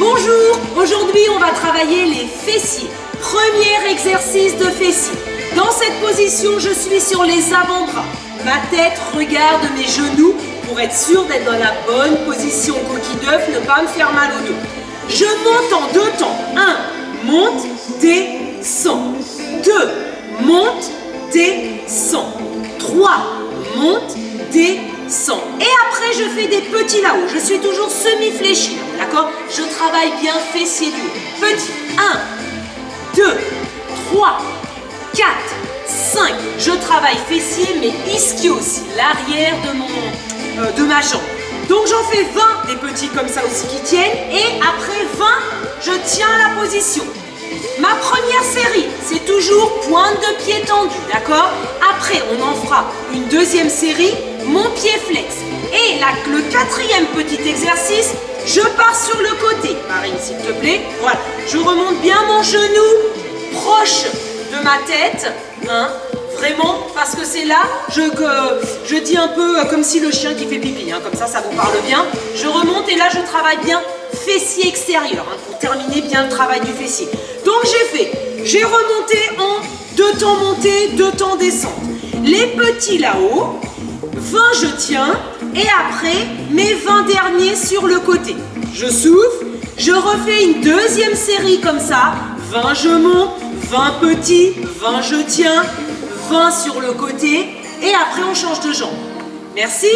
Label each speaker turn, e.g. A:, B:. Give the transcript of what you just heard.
A: Bonjour, aujourd'hui on va travailler les fessiers. Premier exercice de fessiers. Dans cette position, je suis sur les avant-bras. Ma tête regarde mes genoux pour être sûr d'être dans la bonne position coquille d'œuf, ne pas me faire mal au dos. Je monte en deux temps. 1, monte, descend. 2, monte, descend. 3, monte, descend. Et après, je fais des petits là-haut. Je suis toujours semi-fléchi, d'accord? Je travaille bien fessier du haut. Petit. 1, 2, 3, 4, 5. Je travaille fessier, mais ischio aussi, l'arrière de, euh, de ma jambe. Donc j'en fais 20 des petits comme ça aussi qui tiennent. Et après 20, je tiens la position. Ma première série, c'est toujours pointe de pied tendu, d'accord? Après, on en fera une deuxième série, mon pied flex. Et le quatrième petit exercice, je pars sur le côté. Marine, s'il te plaît. Voilà, je remonte bien mon genou proche de ma tête. Hein Vraiment, parce que c'est là, je, dis un peu comme si le chien qui fait pipi, hein, comme ça, ça vous parle bien. Je remonte et là, je travaille bien fessier extérieur, hein, pour terminer bien le travail du fessier. Donc j'ai fait, j'ai remonté en deux temps montée, deux temps descente. Les petits là-haut, 20 je tiens, et après mes 20 derniers sur le côté. Je souffle, je refais une deuxième série comme ça, 20 je monte, 20 petits, 20 je tiens, 20 sur le côté, et après on change de jambe. Merci